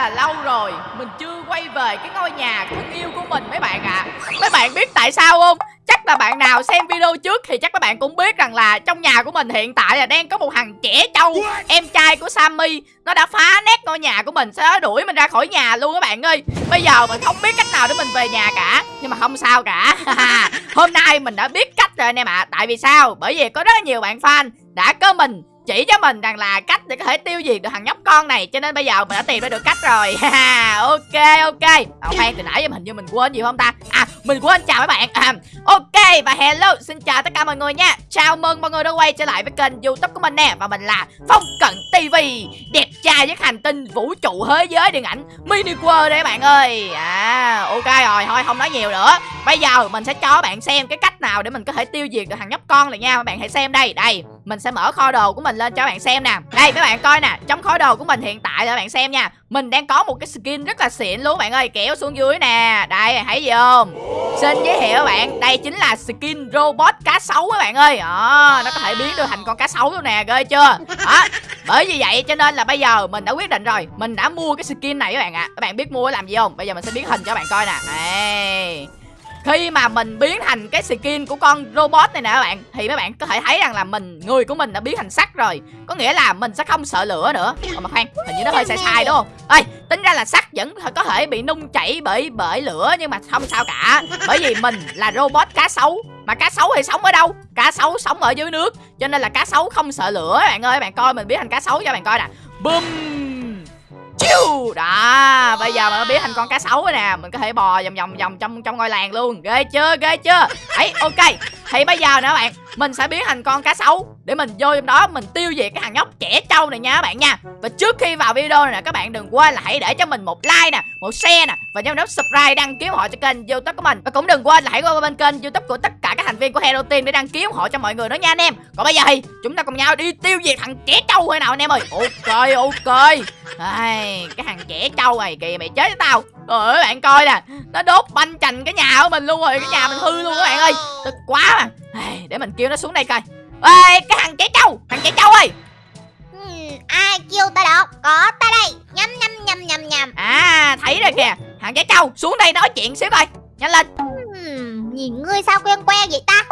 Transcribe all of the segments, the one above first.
là lâu rồi Mình chưa quay về cái ngôi nhà thân yêu của mình mấy bạn ạ à. Mấy bạn biết tại sao không? Chắc là bạn nào xem video trước thì chắc các bạn cũng biết rằng là trong nhà của mình hiện tại là đang có một thằng trẻ trâu Em trai của Sammy Nó đã phá nét ngôi nhà của mình đó đuổi mình ra khỏi nhà luôn các bạn ơi Bây giờ mình không biết cách nào để mình về nhà cả Nhưng mà không sao cả Hôm nay mình đã biết cách rồi anh em ạ à. Tại vì sao? Bởi vì có rất nhiều bạn fan đã có mình chỉ cho mình rằng là cách để có thể tiêu diệt được thằng nhóc con này cho nên bây giờ mình đã tìm ra được cách rồi. Ok ok. Ok từ nãy giờ hình như mình quên gì không ta? À mình quên chào các bạn. À, ok và hello xin chào tất cả mọi người nha. Chào mừng mọi người đã quay trở lại với kênh youtube của mình nè và mình là phong cận tv đẹp trai với hành tinh vũ trụ thế giới điện ảnh mini world đấy các bạn ơi. À ok rồi thôi không nói nhiều nữa. Bây giờ mình sẽ cho các bạn xem cái cách nào để mình có thể tiêu diệt được thằng nhóc con này nha. Các bạn hãy xem đây đây mình sẽ mở kho đồ của mình lên cho các bạn xem nè. Đây các bạn coi nè trong kho đồ của mình hiện tại là các bạn xem nha. Mình đang có một cái skin rất là xịn luôn bạn ơi kéo xuống dưới nè. Đây hãy gì không? Xin giới thiệu các bạn đây chính là skin robot cá sấu các bạn ơi. À, nó có thể biến được thành con cá sấu luôn nè ghê chưa? Đó bởi vì vậy cho nên là bây giờ mình đã quyết định rồi mình đã mua cái skin này các bạn ạ. À. các bạn biết mua làm gì không? Bây giờ mình sẽ biến hình cho các bạn coi nè. Đây khi mà mình biến thành cái skin của con robot này nè các bạn thì các bạn có thể thấy rằng là mình người của mình đã biến thành sắt rồi. Có nghĩa là mình sẽ không sợ lửa nữa. Ồ, mà khoan hình như nó hơi sai sai đúng không? Ơi tính ra là sắt vẫn có thể bị nung chảy bởi bởi lửa nhưng mà không sao cả. Bởi vì mình là robot cá sấu. Mà cá sấu thì sống ở đâu? Cá sấu sống ở dưới nước. Cho nên là cá sấu không sợ lửa. Bạn ơi bạn coi mình biến thành cá sấu cho bạn coi nè. Bum Chiu! Đó, Bây giờ mình biến thành con cá sấu rồi nè, Mình có thể bò vòng vòng vòng trong trong ngôi làng luôn. Ghê chưa ghê chưa? Ấy, ok. Thì bây giờ nè các bạn Mình sẽ biến thành con cá sấu Để mình vô trong đó mình tiêu diệt cái thằng nhóc trẻ trâu này nha các bạn nha. Và trước khi vào video này nè Các bạn đừng quên là hãy để cho mình một like nè Một share nè Và nhấn nút subscribe đăng ký họ cho kênh youtube của mình. Và cũng đừng quên là hãy qua bên kênh youtube của tất cả các thành viên của Hero Team Để đăng ký ủng hộ cho mọi người đó nha anh em. Còn bây giờ thì chúng ta cùng nhau đi tiêu diệt thằng trẻ trâu thôi nào anh em ơi? Ok ok. Ai, cái thằng trẻ trâu này kìa mày chết với tao. Trời ơi bạn coi nè. Nó đốt banh chành cái nhà của mình luôn rồi Cái nhà mình hư luôn các bạn ơi. Tức quá mà. Để mình kêu nó xuống đây coi. Ê cái thằng trẻ trâu Thằng trẻ trâu ơi. Ừ, Ai kêu ta đó? Có ta đây. Nhâm nhâm nhâm nhâm nhâm À thấy rồi kìa. Thằng trẻ trâu xuống đây nói chuyện xíu coi. Nhanh lên. Uhm, Nhìn ngươi sao quen quen vậy ta?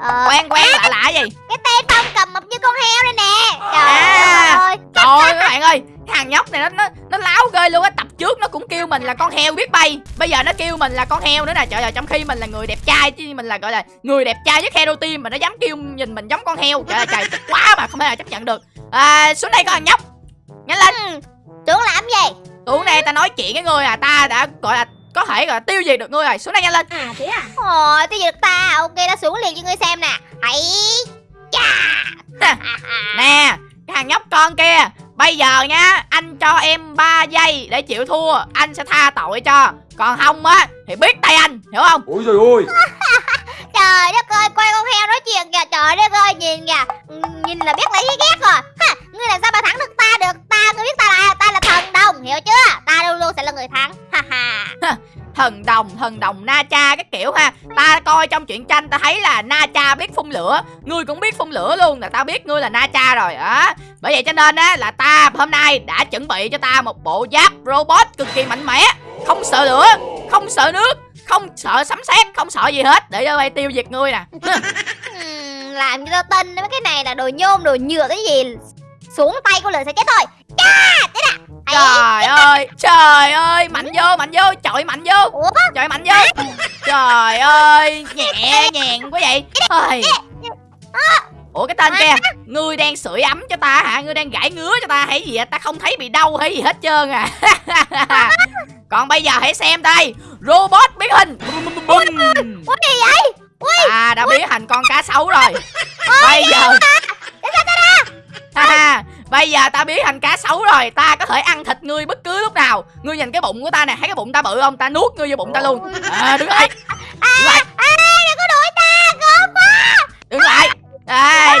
Ờ, Quen quen à, lạ lạ gì? Cái tên Phong cầm mập như con heo đây nè. Trời à, ơi Trời ơi các bạn ơi thằng nhóc này nó nó nó láo ghê luôn á. Tập trước nó cũng kêu mình là con heo biết bay. Bây giờ nó kêu mình là con heo nữa nè. Trời ơi trong khi mình là người đẹp trai chứ mình là gọi là người đẹp trai nhất hero team mà nó dám kêu nhìn mình giống con heo. Trời ơi trời tức quá mà không thể nào chấp nhận được. À, xuống đây con nhóc. Nhanh lên. Ừ. xuống làm gì xuống đây ta nói chuyện với người à. Ta đã gọi là có thể gọi là tiêu diệt được ngươi rồi. Xuống đây nhanh lên. À thế à? Ồ tiêu diệt ta. Ok ta xuống liền cho ngươi xem nè. Ấy chà. Nè cái thằng nhóc con kia Bây giờ nha Anh cho em 3 giây để chịu thua Anh sẽ tha tội cho. Còn không á Thì biết tay anh Hiểu không? Ôi trời ơi. Trời đất ơi Quay con heo nói chuyện kìa Trời đất ơi Nhìn kìa. Nhìn là biết là thấy ghét rồi. Ha, Ngươi làm sao mà thắng được ta được? Ta ngươi biết ta là Ta là thần đồng Hiểu chưa? Ta luôn luôn sẽ là người thắng. Ha. Ha thần đồng thần đồng, na cha cái kiểu ha. Ta coi trong truyện tranh ta thấy là na cha biết phun lửa. Ngươi cũng biết phun lửa luôn là tao biết ngươi là na cha rồi, á. Bởi vậy cho nên á, là ta hôm nay đã chuẩn bị cho ta một bộ giáp robot cực kỳ mạnh mẽ. Không sợ lửa, không sợ nước, không sợ sấm sét, không sợ gì hết. Để cho tiêu diệt ngươi nè. Làm cho tao tin mấy cái này là đồ nhôm, đồ nhựa, cái gì? Xuống tay của lửa sẽ chết thôi. Cha, thế nào? Trời ơi, trời ơi, mạnh vô, mạnh vô, trời mạnh vô. Ủa? Trời mạnh vô. Trời ơi, nhẹ nhàng quá vậy. Ôi. Ủa cái tên kia Ngươi đang sưởi ấm cho ta hả? Ngươi đang gãi ngứa cho ta hay gì Ta không thấy bị đau hay gì hết trơn à? Còn bây giờ hãy xem đây. Robot biến hình. Ui, gì vậy? Ui, À đã biến thành con cá sấu rồi. Bây giờ ha Bây giờ ta biến thành cá sấu rồi. Ta có thể ăn thịt ngươi bất cứ lúc nào. Ngươi nhìn cái bụng của ta nè Thấy cái bụng ta bự không? Ta nuốt ngươi vô bụng ta luôn. À, Đứng lại. Đứng lại. à, Đừng có đuổi ta Gớm quá. Đứng lại. Đây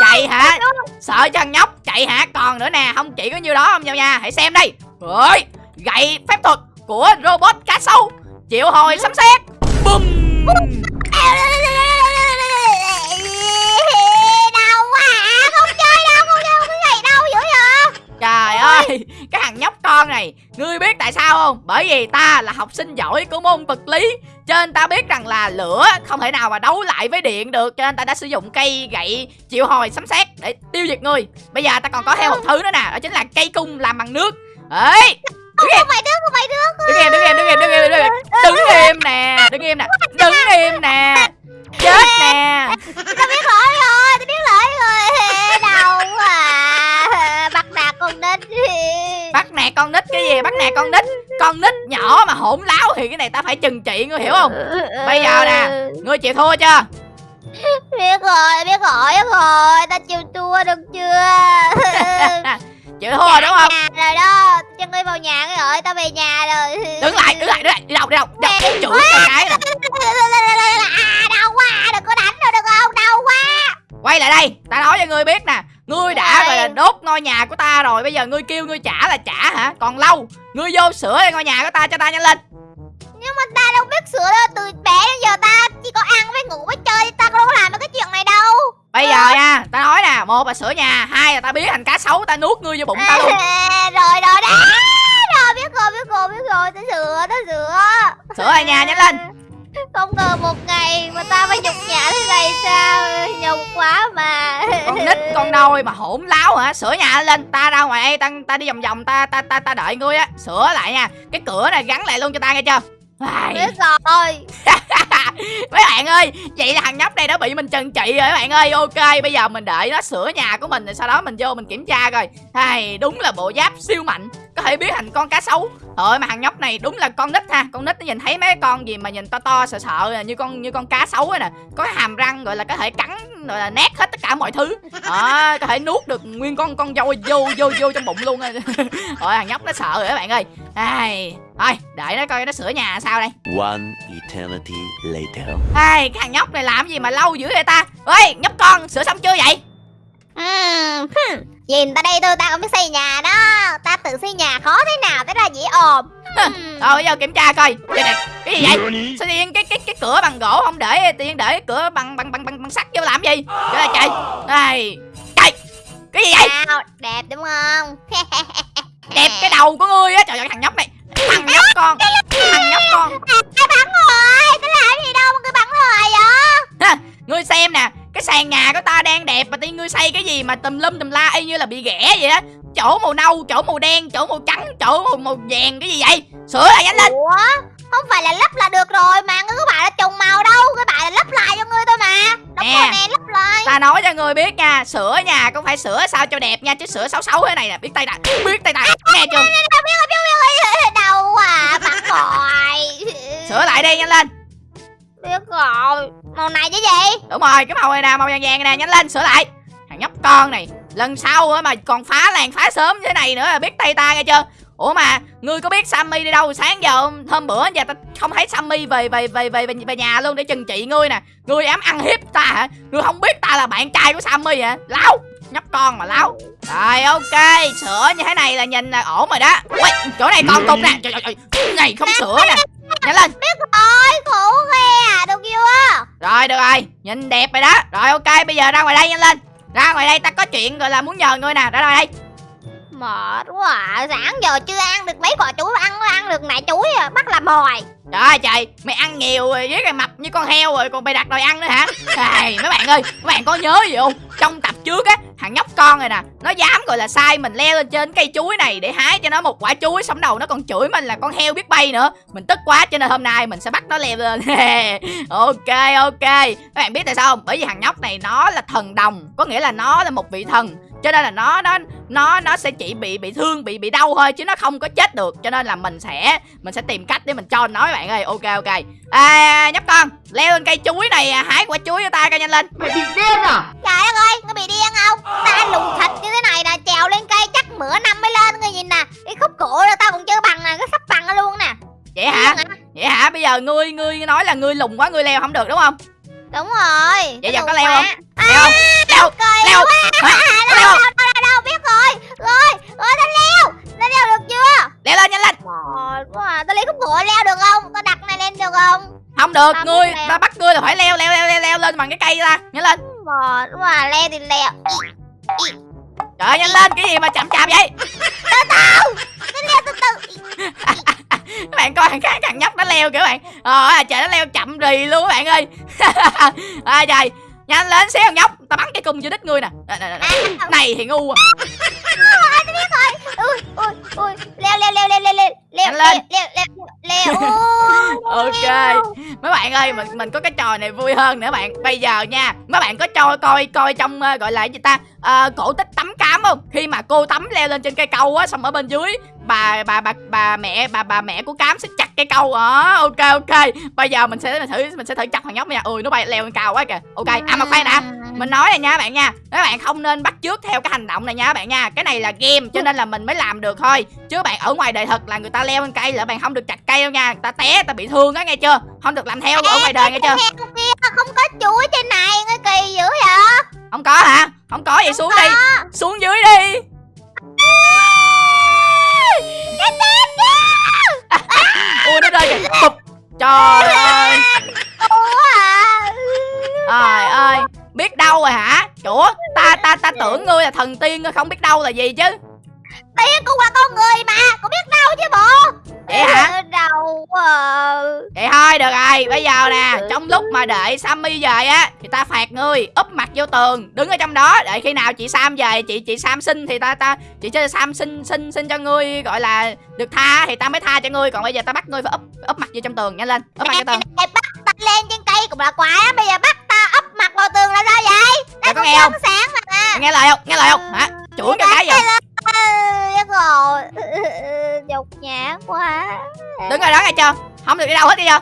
Chạy hả? Sợ cho nhóc Chạy hả? Còn nữa nè Không chỉ có nhiêu đó không nhau nha. Hãy xem đây. Rồi Gậy phép thuật Của robot cá sấu. Triệu hồi sấm sét Bum thằng nhóc con này. Ngươi biết tại sao không? Bởi vì ta là học sinh giỏi của môn vật lý cho nên ta biết rằng là lửa không thể nào mà đấu lại với điện được cho nên ta đã sử dụng cây gậy triệu hồi sấm sét để tiêu diệt ngươi bây giờ ta còn có thêm một thứ nữa nè đó chính là cây cung làm bằng nước. Ấy Không, không phải nước, không phải nước đứng im đứng im đứng im đứng im đứng im. Đứng im nè đứng im nè đứng im nè. Chết nè. Tao biết lỗi rồi, tao biết lỗi rồi. Đau à. Bắt nạt con bắt nạt con nít cái gì? Bắt nạt con nít. Con nít nhỏ mà hỗn láo thì cái này ta phải trừng trị ngươi hiểu không? Bây giờ nè. ngươi chịu thua chưa? Biết rồi, biết rồi, biết rồi. Tao chịu thua được chưa? Chịu thua rồi đúng không? Rồi đó. Cho ngươi vào nhà cái rồi, tao về nhà rồi. Đứng lại đứng lại đứng lại. Đi đâu đi đâu? Đâu? Chửi cái À, đau quá, đừng có đánh nữa được không, đau quá quay lại đây ta nói cho ngươi biết nè. Ngươi đã gọi là đốt ngôi nhà của ta rồi bây giờ ngươi kêu ngươi trả là trả hả? Còn lâu ngươi vô sửa ngôi nhà của ta cho ta nhanh lên. Nhưng mà ta đâu biết sửa đâu, từ bé đến giờ ta chỉ có ăn với ngủ với chơi Ta đâu có làm được cái chuyện này đâu. Bây giờ nha ta nói nè một là sửa nhà hai là ta biến thành cá sấu ta nuốt ngươi vô bụng ta luôn. Rồi, rồi, đó Rồi, biết rồi, biết rồi, biết rồi, ta sửa, ta sửa. Sửa lại nhà nhanh lên. Không ngờ một ngày mà ta phải nhục nhã thế này sao Nhục quá mà. Con nít con nôi mà hỗn láo hả? Sửa nhà lên ta ra ngoài đây ta, ta đi vòng vòng ta ta ta ta đợi ngươi á. Sửa lại nha. Cái cửa này gắn lại luôn cho ta nghe chưa? Biết rồi mấy bạn ơi, vậy là thằng nhóc này đã bị mình trừng trị rồi, mấy bạn ơi. Ok, bây giờ mình đợi nó sửa nhà của mình, rồi sau đó mình vô mình kiểm tra coi. Hay đúng là bộ giáp siêu mạnh, có thể biến thành con cá sấu. Thôi mà thằng nhóc này đúng là con nít ha. Con nít nó nhìn thấy mấy con gì mà nhìn to to, sợ sợ à, như con như con cá sấu ấy nè. Có hàm răng, gọi là có thể cắn rồi là nát hết tất cả mọi thứ. Đó có thể nuốt được nguyên con con dâu vô vô vô trong bụng luôn rồi thằng nhóc nó sợ rồi các bạn ơi. Ai thôi, đợi nó coi nó sửa nhà sao đây. One eternity later. ai cái thằng nhóc này làm gì mà lâu dữ vậy ta? Ơi nhóc con sửa xong chưa vậy? Hmm. Nhìn ta đây tôi ta cũng biết xây nhà đó. Ta tự xây nhà khó thế nào thế ra dễ ồn. Rồi bây giờ kiểm tra coi. Đây nè, cái gì vậy? Sao tự nhiên cái cái cái cửa bằng gỗ không để tự nhiên để cái cửa bằng bằng bằng bằng, bằng sắt vô làm gì? Trời ơi trời ai trời cái gì vậy? Sao, đẹp đúng không? Đẹp cái đầu của ngươi á. Trời ơi thằng nhóc này. Thằng nhóc con. Thằng nhóc con. Ai bắn gì đâu mà cứ bắn rồi vậy Ha, ngươi xem nè cái sàn nhà của ta đang đẹp mà tự nhiên ngươi xây cái gì mà tùm lum tùm la y như là bị ghẻ vậy á chỗ màu nâu chỗ màu đen chỗ màu trắng chỗ màu, màu vàng cái gì vậy sửa lại nhanh lên Ủa Không phải là lắp là được rồi mà Ngươi có bảo là trùng màu đâu Ngươi bảo là lắp lại cho ngươi thôi mà Đóng Nè. rồi nè lắp lại ta nói cho người biết nha sửa nhà cũng phải sửa sao cho đẹp nha chứ sửa xấu xấu thế này nè biết tay ta biết tay ta nghe chưa Đau quá Bắn rồi sửa lại đi nhanh lên Biết rồi. Màu này chứ gì? Đúng rồi cái màu này nè màu vàng vàng này nè nhanh lên sửa lại. Thằng nhóc con này lần sau mà còn phá làng phá sớm như thế này nữa là biết tay ta nghe chưa? Ủa mà ngươi có biết sammy đi đâu? Sáng giờ hôm bữa giờ ta không thấy sammy về về về về về, nhà luôn để chừng trị ngươi nè. Ngươi dám ăn hiếp ta hả? Ngươi không biết ta là bạn trai của sammy hả? Láo nhóc con mà láo. Rồi ok sửa như thế này là nhìn là ổn rồi đó. Ui, chỗ này còn tục nè. Trời trời, trời, này không sửa nè nhanh lên. Biết rồi khổ ghê à Được chưa Rồi được rồi, nhìn đẹp rồi đó. Rồi ok, bây giờ ra ngoài đây nhanh lên. Ra ngoài đây ta có chuyện gọi là muốn nhờ ngươi nè. Ra ngoài đây Mệt quá à. Sáng giờ chưa ăn được mấy quả chuối Ăn ăn được nãy chuối à Bắt làm mồi Trời ơi trời, mày ăn nhiều rồi với cái mập như con heo rồi Còn mày đặt đòi ăn nữa hả? Này, mấy bạn ơi, mấy bạn có nhớ gì không? Trong tập trước á, thằng nhóc con này nè Nó dám gọi là sai mình leo lên trên cây chuối này Để hái cho nó một quả chuối Xong đầu nó còn chửi mình là con heo biết bay nữa. Mình tức quá cho nên hôm nay mình sẽ bắt nó leo lên. Ok ok. Các bạn biết tại sao không? Bởi vì thằng nhóc này nó là thần đồng Có nghĩa là nó là một vị thần cho nên là nó nó nó nó sẽ chỉ bị bị thương bị bị đau thôi chứ nó không có chết được. Cho nên là mình sẽ mình sẽ tìm cách để mình cho nó các bạn ơi. Ok ok. À, nhóc con leo lên cây chuối này à, hái quả chuối cho ta coi nhanh lên. Trời đất ơi Ngươi bị điên không? Ta lùn thịt như thế này nè Trèo lên cây chắc bữa năm mới lên Ngươi nhìn nè. Cái khúc cổ là tao còn chưa bằng nè Cái sắp bằng nó luôn nè. Vậy hả? Vậy hả? Bây giờ ngươi ngươi nói là ngươi lùng quá ngươi leo không được đúng không? Đúng rồi. Vậy giờ có leo không? leo không? leo leo À, leo không biết rồi. Rồi, rồi ta leo. Ta leo được chưa? Leo lên nhanh lên Mệt quá à. Ta lấy khúc gỗ leo được không? Ta đặt này lên được không? Không được Ta ngươi leo. ta bắt ngươi là phải leo leo leo leo, leo lên bằng cái cây ra. Nhanh lên. Mệt quá à. Leo thì leo. Trời ơi, nhanh lên cái gì mà chậm chạp vậy? Nó leo từ từ. Các bạn coi thằng khác thằng nhóc nó leo kìa các bạn ờ trời nó leo chậm rì luôn các bạn ơi. À trời nhanh lên xéo nhóc. Tao bắn cái cung vô đít ngươi nè. Nè. này thì ngu à. Ui ui ui leo leo leo leo leo leo leo lên. leo leo leo ok. mấy bạn ơi mình mình có cái trò này vui hơn nữa bạn. Bây giờ nha mấy bạn có cho coi coi trong ờ, gọi là gì ta? Ờ, cổ tích tắm cám không? Khi mà cô tắm leo lên trên cây câu á xong ở bên dưới bà bà bà bà mẹ bà bà mẹ của cám sẽ chặt cây câu đó ok ok. Bây giờ mình sẽ mình thử mình sẽ thử chặt thằng nhóc nha. Ui nó bay leo lên cao quá kìa. Ok à mà khoan đã mình nói này nha bạn nha. Các bạn không nên bắt chước theo cái hành động này nha bạn nha. Cái này là game cho nên là mình mới làm được thôi. Chứ bạn ở ngoài đời thật là người ta leo lên cây là bạn không được chặt cây đâu nha. Người ta té ta bị thương á nghe chưa? Không được làm theo ở ngoài đời nghe chưa? Không có chuối trên này nghe kỳ dữ vậy? Không có hả? Không có vậy xuống đi. xuống dưới đi. Cái tên ui nó rơi kìa. Trời đâu là gì chứ? Tiên cũng là con người mà Cũng biết đâu chứ bộ. Vậy hả? Đâu à vậy thôi được rồi. Bây giờ nè trong lúc mà đợi sammy về á thì ta phạt ngươi úp mặt vô tường đứng ở trong đó. Đợi khi nào chị sam về chị chị sam xin thì ta ta chị cho sam xin xin xin cho ngươi gọi là được tha thì ta mới tha cho ngươi. Còn bây giờ ta bắt ngươi phải úp úp mặt vô trong tường nhanh lên úp mặt vô tường. bắt ta lên trên cây cũng là quái Bây giờ bắt ta ấp mặt vào tường là sao vậy? Có nghe không? sáng mà. Nghe lời không? Nghe lời không? Hả chuỗi cái cái gì Chắc rồi Nhục nhã quá. Đứng ở đó nghe chưa? Không được đi đâu hết đi chưa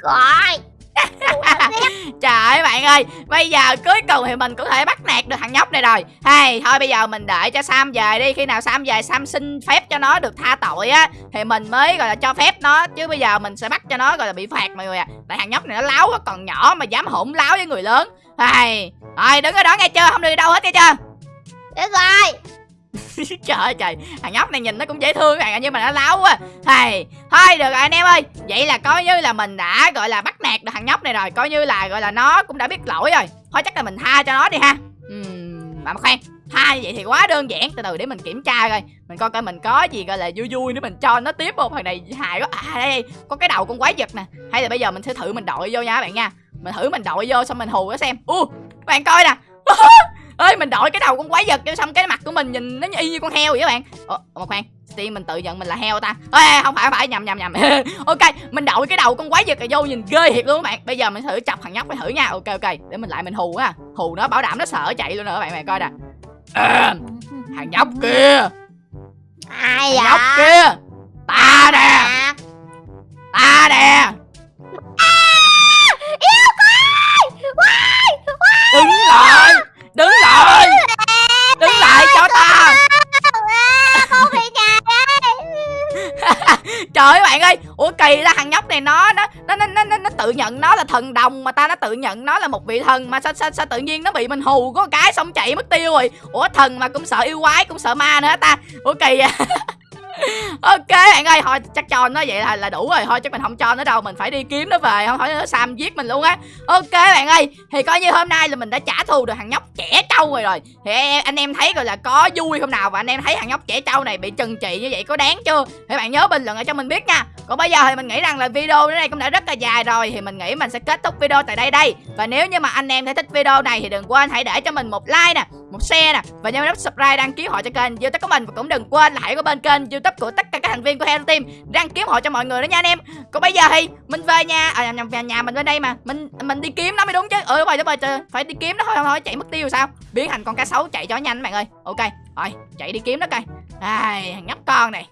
Gọi Trời ơi bạn ơi Bây giờ cuối cùng thì mình cũng thể bắt nạt được thằng nhóc này rồi. Hay thôi bây giờ mình đợi cho Sam về đi. Khi nào Sam về Sam xin phép cho nó được tha tội á Thì mình mới gọi là cho phép nó. Chứ bây giờ mình sẽ bắt cho nó gọi là bị phạt mọi người à Tại thằng nhóc này nó láo quá còn nhỏ mà dám hỗn láo với người lớn. Hay Rồi đứng ở đó nghe chưa? Không được đi đâu hết nghe chưa được rồi trời ơi trời. Thằng nhóc này nhìn nó cũng dễ thương bạn nhưng mà nó láo quá. Thầy thôi được rồi anh em ơi. Vậy là coi như là mình đã gọi là bắt nạt được thằng nhóc này rồi. Coi như là gọi là nó cũng đã biết lỗi rồi. Thôi chắc là mình tha cho nó đi ha. Ừm, mà khoan. Tha như vậy thì quá đơn giản. Từ từ để mình kiểm tra coi. Mình coi coi mình có gì gọi là vui vui nữa mình cho nó tiếp một thằng này hài quá. À đây, có cái đầu con quái vật nè. Hay là bây giờ mình sẽ thử mình đội vô nha các bạn nha. Mình thử mình đội vô xong mình hù nó xem. U các bạn coi nè. ơi mình đội cái đầu con quái vật cho xong cái mặt của mình nhìn nó y như con heo vậy các bạn. Ủa mà khoan. Tiên mình tự nhận mình là heo ta. Ê, không phải không phải nhầm nhầm nhầm. Ok mình đội cái đầu con quái vật này vô nhìn ghê thiệt luôn các bạn. Bây giờ mình thử chọc thằng nhóc phải thử nha. Ok ok để mình lại mình hù á. Hù nó bảo đảm nó sợ chạy luôn nữa các bạn mày coi nè. À, thằng nhóc kia. Ai thằng nhóc kia. Ta nè. À, ta nè. Yêu Quay đứng lại đứng lại! Đứng lại cho ta! Trời ơi bạn ơi! Ủa kỳ ra thằng nhóc này nó nó nó nó nó, nó, nó tự nhận nó là thần đồng mà ta nó tự nhận nó là một vị thần mà sao sao, sao tự nhiên nó bị mình hù có cái xong chạy mất tiêu rồi. Ủa thần mà cũng sợ yêu quái cũng sợ ma nữa ta. Ủa kỳ à ok, bạn ơi, thôi, chắc cho nó vậy là là đủ rồi. Thôi, chắc mình không cho nó đâu. Mình phải đi kiếm nó về, không thôi nó sam giết mình luôn á. Ok, bạn ơi, thì coi như hôm nay là mình đã trả thù được thằng nhóc trẻ trâu rồi rồi. Thì anh em thấy gọi là có vui không nào? Và anh em thấy thằng nhóc trẻ trâu này bị trừng trị như vậy có đáng chưa? Thì bạn nhớ bình luận ở cho mình biết nha còn bây giờ thì mình nghĩ rằng là video đến đây cũng đã rất là dài rồi thì mình nghĩ mình sẽ kết thúc video tại đây đây. Và nếu như mà anh em thấy thích video này thì đừng quên hãy để cho mình một like nè một share nè và nhớ nút subscribe đăng ký họ cho kênh youtube của mình. Và cũng đừng quên là hãy có bên kênh youtube của tất cả các thành viên của Hero Team đăng ký họ cho mọi người đó nha anh em. Còn bây giờ thì mình về nhà à nhầm, nhà, nhà mình bên đây mà. Mình mình đi kiếm nó mới đúng chứ. Ừ đúng rồi đúng rồi trời, phải đi kiếm nó thôi thôi chạy mất tiêu sao? Biến thành con cá sấu chạy cho nhanh bạn ơi. Ok rồi chạy đi kiếm nó coi. Ai nhóc con này.